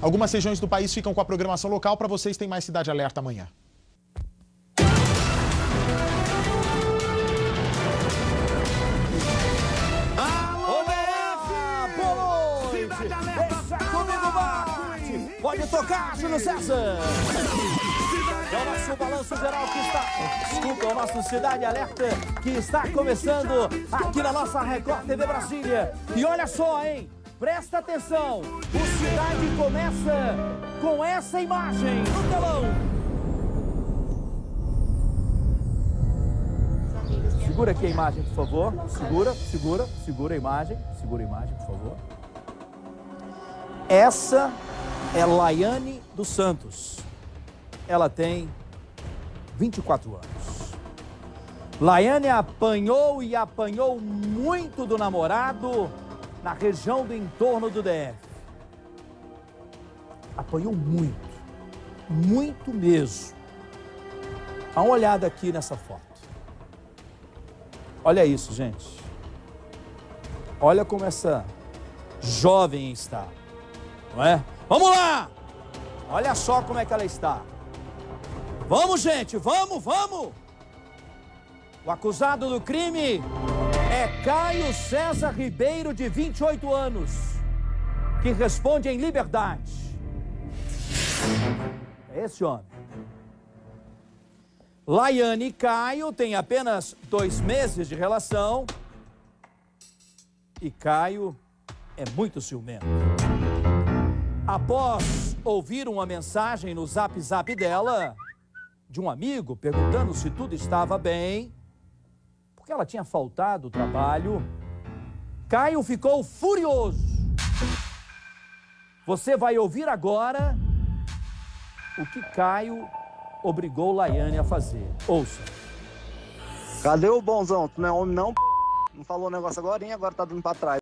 Algumas regiões do país ficam com a programação local. Para vocês, tem mais Cidade Alerta amanhã. Pode tocar, Júlio César. É o nosso balanço geral que está... Desculpa, é o nosso Cidade Alerta que está começando aqui na nossa Record TV Brasília. E olha só, hein? Presta atenção. O Cidade começa com essa imagem no telão. Segura aqui a imagem, por favor. Segura, segura, segura a imagem. Segura a imagem, por favor. Essa é Laiane dos Santos. Ela tem 24 anos. Laiane apanhou e apanhou muito do namorado na região do entorno do DF. Apanhou muito, muito mesmo. Dá uma olhada aqui nessa foto. Olha isso, gente. Olha como essa jovem está, não é? Vamos lá! Olha só como é que ela está. Vamos, gente, vamos, vamos! O acusado do crime Caio César Ribeiro, de 28 anos, que responde em liberdade. É esse homem. Laiane e Caio têm apenas dois meses de relação e Caio é muito ciumento. Após ouvir uma mensagem no zap zap dela, de um amigo, perguntando se tudo estava bem, porque ela tinha faltado o trabalho, Caio ficou furioso. Você vai ouvir agora o que Caio obrigou Laiane a fazer. Ouça. Cadê o bonzão? Tu não é homem não, p***? Não falou o negócio agora, hein? Agora tá dando pra trás.